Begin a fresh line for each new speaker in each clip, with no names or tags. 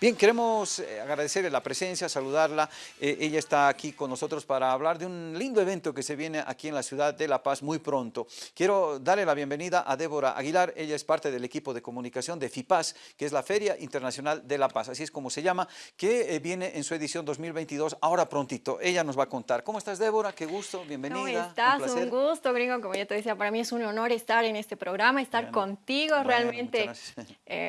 Bien, queremos eh, agradecerle la presencia, saludarla. Eh, ella está aquí con nosotros para hablar de un lindo evento que se viene aquí en la ciudad de La Paz muy pronto. Quiero darle la bienvenida a Débora Aguilar. Ella es parte del equipo de comunicación de FIPAS, que es la Feria Internacional de La Paz, así es como se llama, que eh, viene en su edición 2022 ahora prontito. Ella nos va a contar. ¿Cómo estás, Débora? Qué gusto, bienvenida.
¿Cómo estás? Un, gusto, gringo. Como ya te decía, para mí es un honor estar en este programa, estar contigo. Realmente,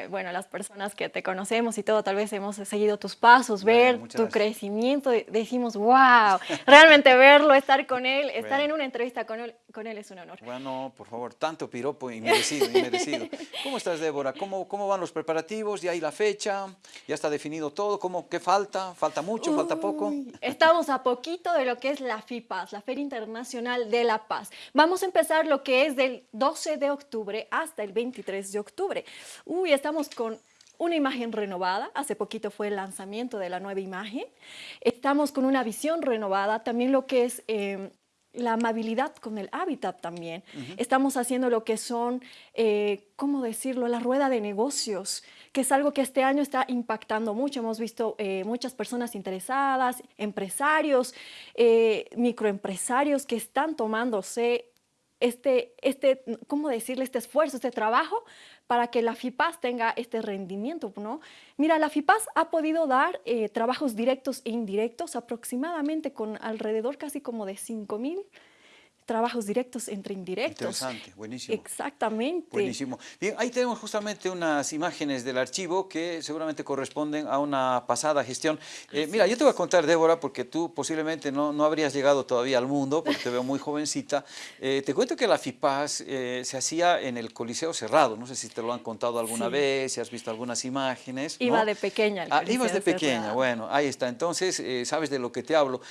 bueno, las personas que te conocemos y todo, tal vez hemos seguido tus pasos, ver tu crecimiento, decimos, wow, realmente verlo, estar con él, estar en una entrevista con él, con él es un honor.
Bueno, por favor, tanto piropo y merecido, merecido. ¿Cómo estás, Débora? ¿Cómo, ¿Cómo van los preparativos? ¿Ya hay la fecha? ¿Ya está definido todo? ¿Cómo, ¿Qué falta? ¿Falta mucho? ¿Falta poco?
Estamos a poquito de lo que es la FIPAS, la Feria Internacional de la Paz. Vamos a empezar lo que es del 12 de octubre hasta el 23 de octubre. Uy, estamos con una imagen renovada, hace poquito fue el lanzamiento de la nueva imagen, estamos con una visión renovada, también lo que es eh, la amabilidad con el hábitat también. Estamos haciendo lo que son, eh, ¿cómo decirlo?, la rueda de negocios, que es algo que este año está impactando mucho. Hemos visto eh, muchas personas interesadas, empresarios, microempresarios que están tomándose este, este, ¿cómo decirle? Este esfuerzo, este trabajo para que la FIPAS tenga este rendimiento, ¿no? Mira, la FIPAS ha podido dar eh, trabajos directos e indirectos aproximadamente con alrededor casi como de 5 mil trabajos directos entre indirectos.
Interesante, buenísimo.
Exactamente.
Buenísimo. Bien, ahí tenemos justamente unas imágenes del archivo que seguramente corresponden a una pasada gestión. Eh, mira, yo te voy a contar, Débora, porque tú posiblemente no, no habrías llegado todavía al mundo, porque te veo muy jovencita. Eh, te cuento que la FIPAS eh, se hacía en el Coliseo Cerrado. No sé si te lo han contado alguna vez, si has visto algunas imágenes.
Iba de pequeña
ah, ibas de pequeña, bueno, ahí está. Entonces, sabes de lo que te hablo.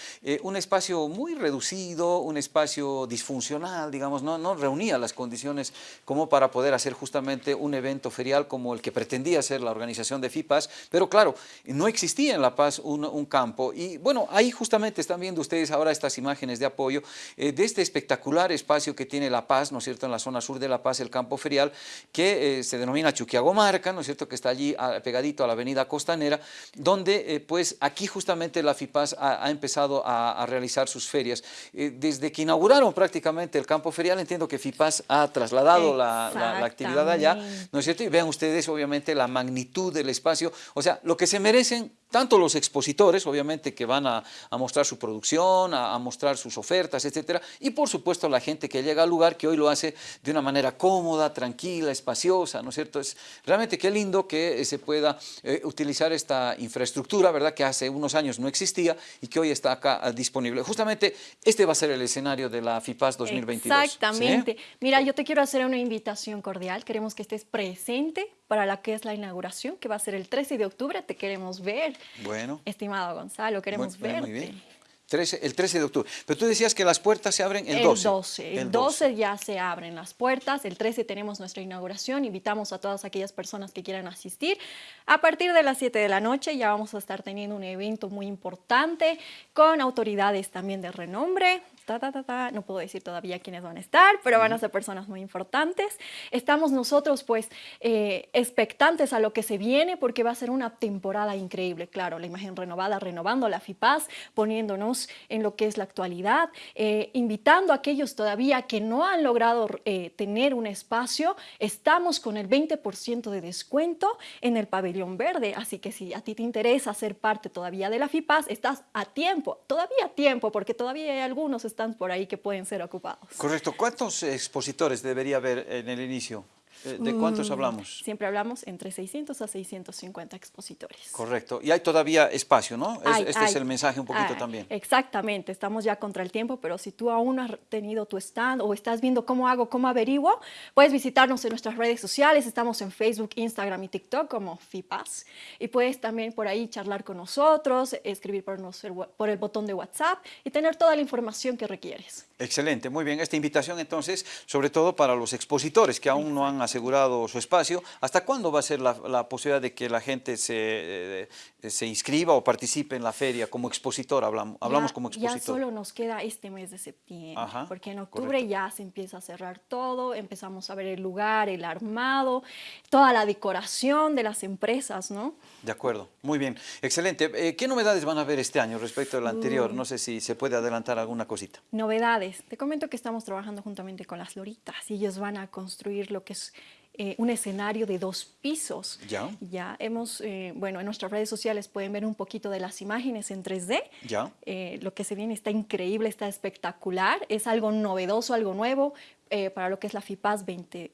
un espacio muy reducido, un espacio disfuncional, digamos, no, no reunía las condiciones como para poder hacer justamente un evento ferial como el que pretendía ser la organización de FIPAS, pero claro, no existía en La Paz un, un campo y bueno, ahí justamente están viendo ustedes ahora estas imágenes de apoyo eh, de este espectacular espacio que tiene La Paz, ¿no es cierto?, en la zona sur de La Paz, el campo ferial, que eh, se denomina Chuquiagomarca, ¿no es cierto?, que está allí pegadito a la avenida Costanera, donde eh, pues aquí justamente la FIPAS ha, empezado a, realizar sus ferias. desde que inauguraron prácticamente el campo ferial, entiendo que FIPAS ha trasladado la, la, actividad allá, ¿no es cierto? Y vean ustedes obviamente la magnitud del espacio, o sea, lo que se merecen tanto los expositores, obviamente, que van a, mostrar su producción, a, mostrar sus ofertas, etcétera, y por supuesto la gente que llega al lugar, que hoy lo hace de una manera cómoda, tranquila, espaciosa, ¿no es cierto? Es realmente qué lindo que eh, se pueda eh, utilizar esta infraestructura, ¿verdad?, que hace unos años no existía y que hoy está acá ah, disponible. Justamente este va a ser el escenario de la FIPAS 2022.
Exactamente. Mira, yo te quiero hacer una invitación cordial, queremos que estés presente para la que es la inauguración, que va a ser el 13 de octubre, te queremos ver.
Bueno.
Estimado Gonzalo, queremos verte. Muy bien.
el 13 de octubre. Pero tú decías que las puertas se abren el 12.
El 12. El 12 ya se abren las puertas. El 13 tenemos nuestra inauguración. Invitamos a todas aquellas personas que quieran asistir. A partir de las 7 de la noche ya vamos a estar teniendo un evento muy importante con autoridades también de renombre, no puedo decir todavía quiénes van a estar, pero van a ser personas muy importantes. Estamos nosotros pues eh, expectantes a lo que se viene porque va a ser una temporada increíble, claro, la imagen renovada, renovando la FIPAS, poniéndonos en lo que es la actualidad, eh, invitando a aquellos todavía que no han logrado eh, tener un espacio, estamos con el 20% de descuento en el pabellón verde, así que si a ti te interesa ser parte todavía de la FIPAS, estás a tiempo, todavía a tiempo, porque todavía hay algunos por ahí que pueden ser ocupados.
Correcto. ¿Cuántos expositores debería haber en el inicio? Eh, ¿De cuántos mm, hablamos?
Siempre hablamos entre 600 a 650 expositores.
Correcto. Y hay todavía espacio, ¿no? este es el mensaje un poquito también.
Exactamente. Estamos ya contra el tiempo, pero si tú aún has tenido tu stand o estás viendo cómo hago, cómo averiguo, puedes visitarnos en nuestras redes sociales. Estamos en Facebook, Instagram y TikTok como FIPAS. Y puedes también por ahí charlar con nosotros, escribir por, por el botón de WhatsApp y tener toda la información que requieres.
Excelente, muy bien. Esta invitación entonces, sobre todo para los expositores que aún no han asegurado su espacio, ¿hasta cuándo va a ser la, posibilidad de que la gente se, eh, se, inscriba o participe en la feria como expositor? Hablamos, hablamos como expositor.
Ya solo nos queda este mes de septiembre, porque en octubre ya se empieza a cerrar todo, empezamos a ver el lugar, el armado, toda la decoración de las empresas, ¿no?
De acuerdo, muy bien, excelente. Eh, ¿Qué novedades van a ver este año respecto al anterior? No sé si se puede adelantar alguna cosita.
Novedades. Te comento que estamos trabajando juntamente con las Loritas y ellos van a construir lo que es eh, un escenario de dos pisos.
Ya.
Ya hemos, eh, bueno, en nuestras redes sociales pueden ver un poquito de las imágenes en 3D.
Ya.
lo que se viene está increíble, está espectacular, es algo novedoso, algo nuevo para lo que es la FIPAS 2020.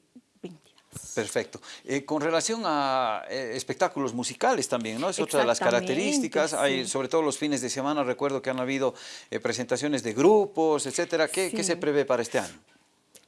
Perfecto. Eh, con relación a eh, espectáculos musicales también, ¿no? Es otra de las características. Hay, sobre todo los fines de semana, recuerdo que han habido eh, presentaciones de grupos, etcétera. ¿Qué, ¿Qué, se prevé para este año?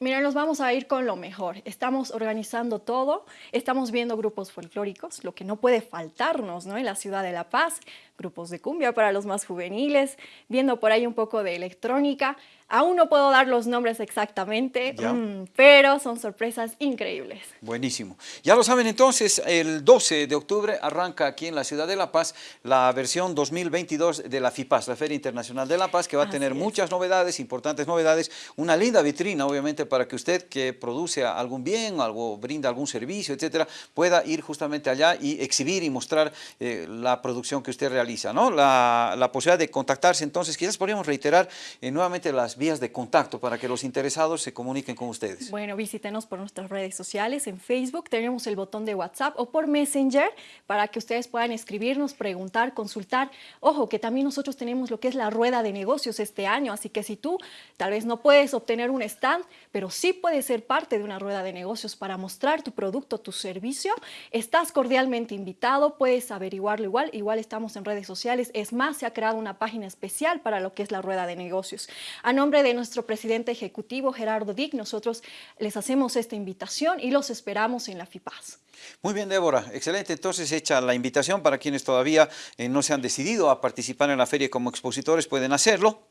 Mira, nos vamos a ir con lo mejor. Estamos organizando todo, estamos viendo grupos folclóricos, lo que no puede faltarnos ¿no? en la ciudad de La Paz, grupos de cumbia para los más juveniles, viendo por ahí un poco de electrónica, Aún no puedo dar los nombres exactamente, mm, pero son sorpresas increíbles.
Buenísimo. Ya lo saben entonces, el 12 de octubre arranca aquí en la ciudad de La Paz la versión 2022 de la FIPAS, la Feria Internacional de La Paz, que va a tener muchas novedades, importantes novedades, una linda vitrina obviamente para que usted que produce algún bien, algo brinda algún servicio, etcétera, pueda ir justamente allá y exhibir y mostrar eh, la producción que usted realiza. ¿no? La, la, posibilidad de contactarse entonces, quizás podríamos reiterar eh, nuevamente las vías de contacto para que los interesados se comuniquen con ustedes?
Bueno, visítenos por nuestras redes sociales, en Facebook tenemos el botón de WhatsApp o por Messenger para que ustedes puedan escribirnos, preguntar, consultar. Ojo, que también nosotros tenemos lo que es la rueda de negocios este año, así que si tú tal vez no puedes obtener un stand, pero sí puedes ser parte de una rueda de negocios para mostrar tu producto, tu servicio, estás cordialmente invitado, puedes averiguarlo igual, igual estamos en redes sociales, es más, se ha creado una página especial para lo que es la rueda de negocios. A nombre de nuestro presidente ejecutivo, Gerardo Dick, nosotros les hacemos esta invitación y los esperamos en la FIPAS.
Muy bien, Débora. Excelente. Entonces, hecha la invitación para quienes todavía eh, no se han decidido a participar en la feria como expositores, pueden hacerlo.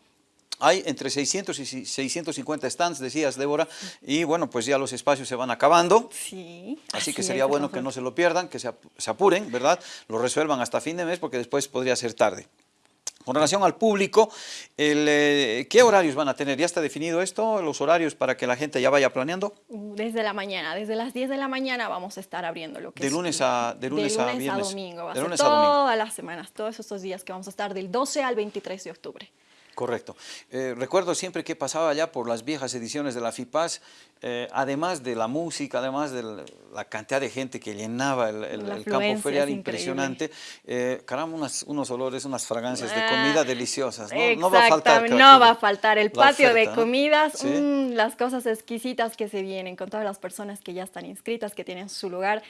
Hay entre 600 y 650 stands, decías, Débora, y bueno, pues ya los espacios se van acabando.
Sí.
Así, que sería bueno que no se lo pierdan, que se apuren, ¿verdad? Lo resuelvan hasta fin de mes porque después podría ser tarde. Con relación al público, eh, ¿qué horarios van a tener? ¿Ya está definido esto, los horarios para que la gente ya vaya planeando?
Desde la mañana, desde las 10 de la mañana vamos a estar abriendo lo que
de lunes a
De lunes, a, viernes. domingo, va de lunes a todas las semanas, todos estos días que vamos a estar del 12 al 23 de octubre.
Correcto. Eh, recuerdo siempre que pasaba allá por las viejas ediciones de la FIPAS, eh, además de la música, además de la, cantidad de gente que llenaba el, campo ferial impresionante, eh, caramba, unos olores, unas fragancias de comida ah, deliciosas. ¿no?
no va a faltar. No va a faltar el patio de comidas, mm, las cosas exquisitas que se vienen con todas las personas que ya están inscritas, que tienen su lugar.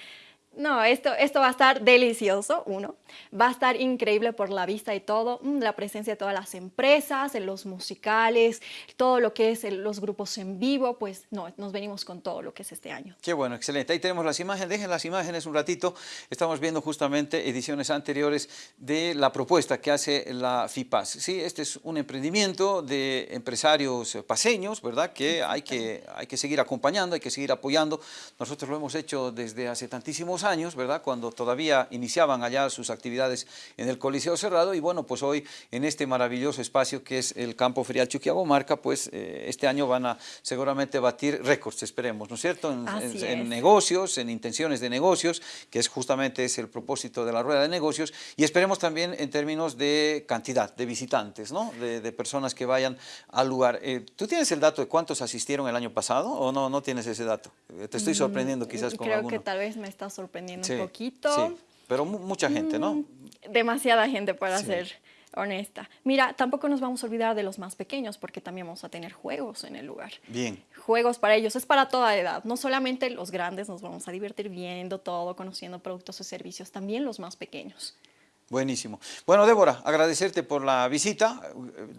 No, esto, esto va a estar delicioso, uno. Va a estar increíble por la vista y todo, mm, la presencia de todas las empresas, en los musicales, todo lo que es los grupos en vivo, pues no, nos venimos con todo lo que es este año.
Qué bueno, excelente. Ahí tenemos las imágenes, dejen las imágenes un ratito. Estamos viendo justamente ediciones anteriores de la propuesta que hace la FIPAS. Sí, este es un emprendimiento de empresarios paseños, ¿verdad? Que hay que, hay que seguir acompañando, hay que seguir apoyando. Nosotros lo hemos hecho desde hace tantísimos años años, ¿verdad? Cuando todavía iniciaban allá sus actividades en el Coliseo Cerrado y bueno, pues hoy en este maravilloso espacio que es el Campo Ferial Chuquiagomarca, pues eh, este año van a seguramente batir récords, esperemos, ¿no es cierto? En, negocios, en intenciones de negocios, que es justamente es el propósito de la rueda de negocios y esperemos también en términos de cantidad de visitantes, ¿no? De, personas que vayan al lugar. Eh, ¿Tú tienes el dato de cuántos asistieron el año pasado o no, no tienes ese dato? Te estoy mm, sorprendiendo quizás con
Creo que tal vez me está sorprendiendo un poquito.
Sí, pero mucha gente, ¿no? Mm,
demasiada gente para ser honesta. Mira, tampoco nos vamos a olvidar de los más pequeños porque también vamos a tener juegos en el lugar.
Bien.
Juegos para ellos, es para toda edad. No solamente los grandes nos vamos a divertir viendo todo, conociendo productos o servicios, también los más pequeños.
Buenísimo. Bueno, Débora, agradecerte por la visita,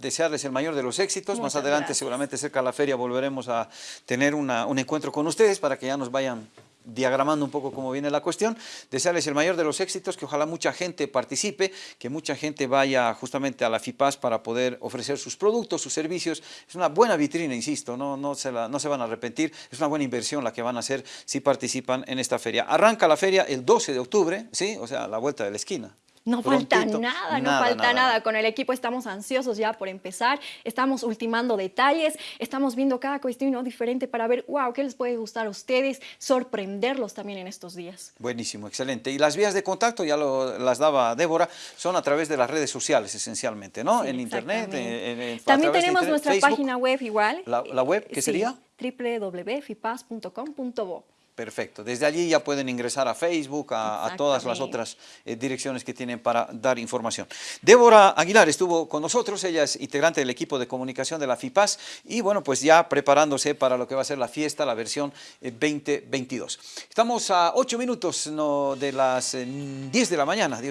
desearles el mayor de los éxitos. Más adelante, seguramente cerca de la feria, volveremos a tener un encuentro con ustedes para que ya nos vayan diagramando un poco cómo viene la cuestión, desearles el mayor de los éxitos, que ojalá mucha gente participe, que mucha gente vaya justamente a la FIPAS para poder ofrecer sus productos, sus servicios. Es una buena vitrina, insisto, no, no, se la, no se van a arrepentir, es una buena inversión la que van a hacer si participan en esta feria. Arranca la feria el 12 de octubre, ¿sí? o sea, a la vuelta de la esquina.
No falta nada, no falta nada. Con el equipo estamos ansiosos ya por empezar, estamos ultimando detalles, estamos viendo cada cuestión ¿no? diferente para ver, wow, qué les puede gustar a ustedes, sorprenderlos también en estos días.
Buenísimo, excelente. Y las vías de contacto, ya lo, las daba Débora, son a través de las redes sociales esencialmente, ¿no? en internet. En,
también tenemos nuestra página web igual.
¿La, web qué sería?
www.fipas.com.bo
Perfecto. Desde allí ya pueden ingresar a Facebook, a, todas las otras eh, direcciones que tienen para dar información. Débora Aguilar estuvo con nosotros, ella es integrante del equipo de comunicación de la FIPAS y bueno, pues ya preparándose para lo que va a ser la fiesta, la versión 2022. Eh, Estamos a 8 minutos no, de las 10 eh, de la mañana.